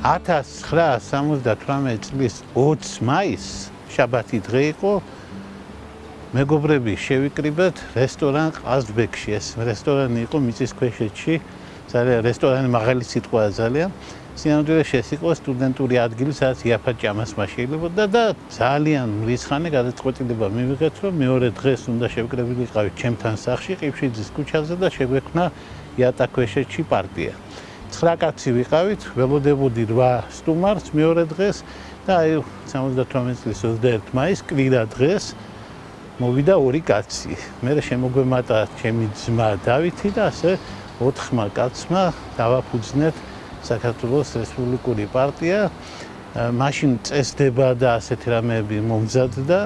1978 წლის 20 მაისს შაბათი დღე იყო მეგობრები შევიკრიბეთ რესტორან ყაზბეკში. ეს რესტორანი იყო მიწის ქვეშეთში ძალიან რესტორანი მაღალი სიტყვაა ძალიან. სინამდვილეში ეს იყო სტუდენტური ადგილი სადაც იაფად ჭამას მაშეილებოდა და ძალიან რისხანი გადაწყვეტილება მივიღეთ რომ მეორე დღეს უნდა შევკრებილიყავით ჩემთან სახლში ყიფშიძის ქუჩაზე და შეგვექნა იატაკქვეშეთში პარტია 9 კაცი ვიყავით ველოდებოდი 8 სტუმარს მეორე დღეს და აი 78 წლის 21 მაისს კვირა დღეს მოვიდა ორი კაცი. მე შემოგვემატა ჩემი ძმა დავითი და ასე ოთხმა კაცმა დავაფუძნეთ საქართველოს რესპუბლიკური პარტია. მაშინ წესდება და ასეთი რამეები მომზადდა.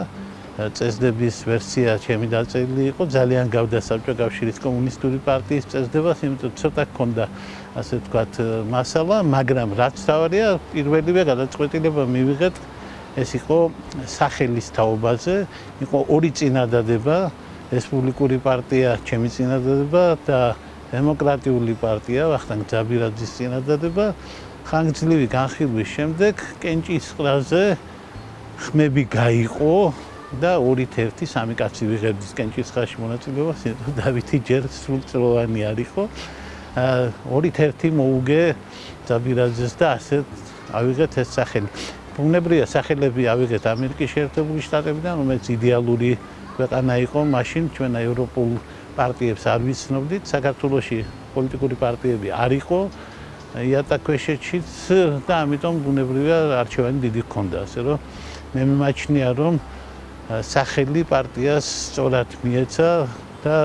წესდების ვერსია ჩემი დაწერილი იყო. ძალიან გავდა საბჭოთა კავშირის კომუნისტური პარტიის წესდებას, იმიტომ ცოტა ქონდა ასე ვთქვათ მასალა, მაგრამ რაც თავია პირველივე გადაწყვეტილება მივიღეთ. ეს იყო სახელის თაობაზე, იყო ორი წინადადება, რესპუბლიკური პარტია, ჩემი წინადადება და დემოკრატიული პარტია, ვახტანგ ძაბირაძის წინადადება. ხანგრძლივი განხილვის შემდეგ კენჭის ყრაზე ხმები გაიყო და 2-1 სამი კაცი ვიღებდის კენჭის ხაში მონაწილეობას, დავითი ჯერ სრულწლოვანი არისო. 2-1 მოუგე ძაბირაძეს და ასე ავიღეთ ეს სახელი. ბუნებრივია სახელები ავიღეთ ამერიკის შეერთებული შტატებიდან, რომელიც იდეალური ქვეყანა იყო მაშინ ჩვენ ევროპულ პარტიებს არ ვიცნობდით, საქართველოსი პოლიტიკური პარტიები არ იყო იატაკქვეშეთშიც და ამიტომ ბუნებრივია არჩევანი დიდი ჰქონდა, ასე რომ მე მიმაჩნია რომ სახელი პარტიას სწორად მიეცა და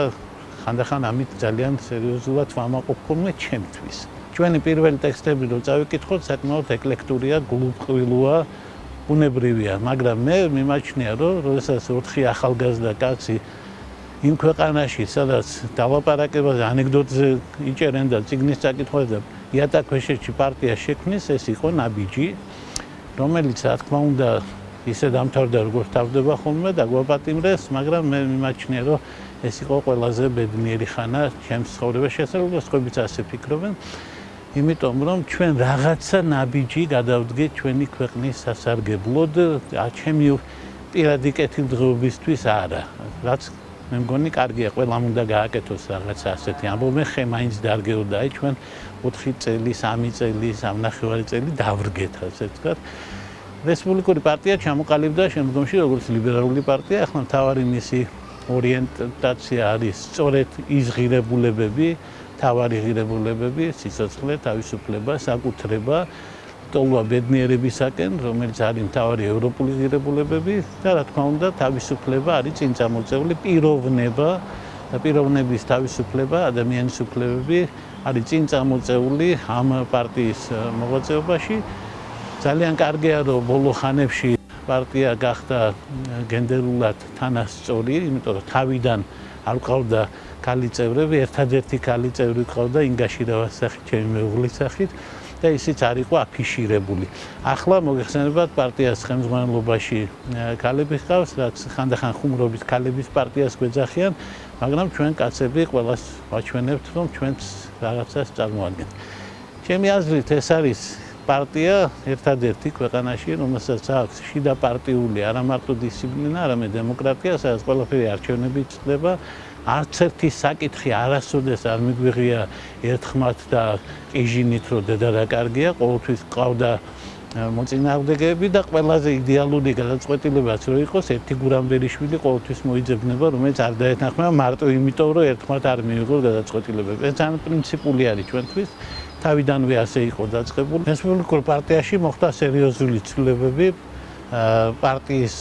ხანდახან ამით ძალიან სერიოზულად ვამაყობ ჩემთვის. ჩვენი პირველი ტექსტები რო წავიკითხოთ, საკმაოდ ეკლექტურია, გულუბრყვილოა, უნებრივია, მაგრამ მე მიმაჩნია, რომ როდესაც 4 ახალგაზრდა კაცი იმ ქვეყანაში, სადაც დავაპარაკებაზე ანეკდოტზე იჭერენ და ციგნის წაკითხვაზე იატაკქვეშეთში პარტია შექმნის, ეს იყო ნაბიჯი, რომელიც რა თქმა უნდა ისე დამთავრდა, როგორც თავდება ხოლმე და გვაპატიმრეს, მაგრამ მე მიმაჩნია, რომ ეს იყო ყველაზე ბედნიერი ხანა ჩემს ცხოვრებაში, შესაძლოა სხვაებიც ასე ფიქრობენ. იმიტომ რომ ჩვენ რაღაცა ნაბიჯი გადავდგეთ ჩვენი ქვეყნის სასარგებლოდ, აჩემი პირადი კეთილდღეობისთვის არა. რაც მე მგონი კარგია, ყველამ უნდა გააკეთოს რაღაცა ასეთი ამბობენ, ხე მაინც დარგეოდა, აი ჩვენ 4 წელი, 3 წელი, 3 წელი დავრგეთ, ასე ვთქვათ. რესპუბლიკური პარტია ჩამოყალიბდა შემდგომში როგორც ლიბერალური პარტია, ახლა მთავარი მისი ორიენტაცია არის სწორედ ის ღირებულებები, თავარი ღირებულებები, სიცოცხლე, თავისუფლება, საკუთრება, ტოლვა ბედნიერებისაკენ, რომელიც არის თავარი ევროპული ღირებულებები და რა თქმა უნდა, თავისუფლება არის წინწამოწეული პიროვნება და პიროვნების თავისუფლება, ადამიანის უფლებები არის წინწამოწეული ამ პარტიის მოღვაწეობაში. ძალიან კარგია, რომ ბოლო ხანებში პარტია გახდა გენდერულად თანასწორი, იმიტომ რომ თავიდან არ ყავდა ქალი წევრები, ერთადერთი ქალი წევრი ყავდა ინგაში რავასახი ჩემი მეუღლის სახით და ისიც არ იყო აფიშირებული. ახლა მოგეხსენებათ პარტიას ხელმძღვანელობაში ქალები ყავს, რაც ხანდახან ხუმრობის ქალების პარტიას გვეძახიან, მაგრამ ჩვენ კაცები ყველას ვაჩვენებთ, რომ ჩვენც რაღაცას წარმოადგენთ. ჩემი აზრით ეს არის პარტია ერთადერთი ქვეყანაში, რომელსაც აქვს შიდა პარტიული არა მარტო დისციპლინა, არამედ დემოკრატია, სადაც ყველაფერი არჩევნებით ხდება. არც ერთი საკითხი არასოდეს არ მიგვიღია ერთხმათ და ყიჟინით რომ დედა რა კარგია ყოველთვის ყავდა მოწინააღმდეგეები და ყველაზე იდეალური გადაწყვეტილებაც რო იყოს ერთი გურამბერიშვილი ყოველთვის მოიძებნება რომელიც არ დაეთანხმება მარტო იმიტომ რომ ერთხმათ არ მიიღო გადაწყვეტილებები ეს ძალიან პრინციპული არის ჩვენთვის თავიდანვე ასე იყო დაწყებული. რესპუბლიკურ პარტიაში მოხდა სერიოზული ცვლილებები. პარტიის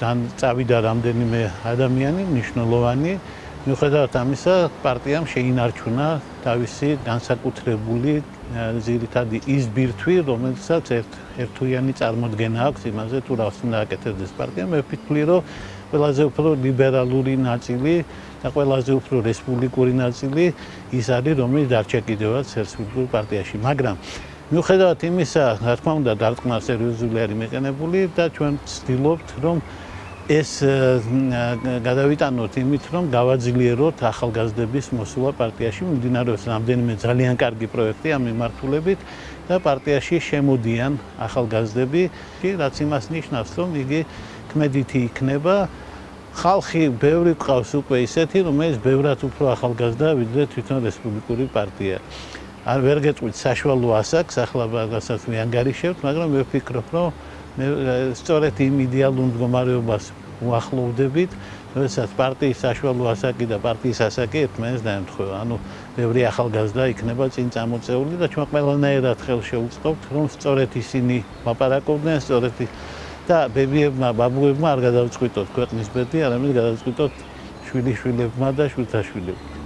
დან წავიდა რამდენიმე ადამიანი მნიშვნელოვანი. მიუხედავად ამისა პარტიამ შეინარჩუნა თავისი განსაკუთრებული ზირითადი ის ბირთვი რომელსაც ერთ ერთუიანი წარმოქმნა აქვს. იმაზე თუ რას უნდა აკეთებს პარტია მე ვფიქრი რომ ყველაზე უფრო ლიბერალური ნაწილი და ყველაზე უფრო რესპუბლიკური ნაწილი ის არის რომელიც დარჩა კიდევაც რესპუბლიკურ პარტიაში მაგრამ მიუხედავად იმისა რა თქმა უნდა დარტყმა სერიოზული არის მეყენებული და ჩვენ ვცდილობთ რომ ეს გადავიტანოთ იმით, რომ გავაძლიეროთ ახალგაზრდების მოსვლა პარტიაში, მიმდინარეობს რამდენიმე ძალიან კარგი პროექტი ამ მიმართულებით და პარტიაში შემოდიან ახალგაზრდები, რაც იმას ნიშნავს, რომ იგი კმედითი იქნება. ხალხი ბევრი ყავს უკვე ისეთი, რომელიც ბევრად უფრო ახალგაზრდა ვიდრე თვითონ რესპუბლიკური პარტია. არ ვერ გეტყვით საშუალო ასაკს, ახლა რასაც მე ანგარიშებთ, მაგრამ მე ვფიქრობ, რომ მე სწორედ იმ იდეალურ მდგომარეობას უახლოვდებით, როდესაც პარტიის საშუალო ასაკი და პარტიის ასაკი ერთმანეთს დაემთხვევა. ანუ ბევრი ახალგაზრდა იქნება წინ წამოწეული და ჩვენ ყველანაირად ხელშეუწყობთ, რომ სწორედ ისინი ლაპარაკობდნენ, სწორედ და ბებიებმა, ბაბუებმა არ გადავწყვიტოთ ქვეყნის ბედი, არამედ გადავწყვიტოთ შვილიშვილებმა და შვილთაშვილებმა.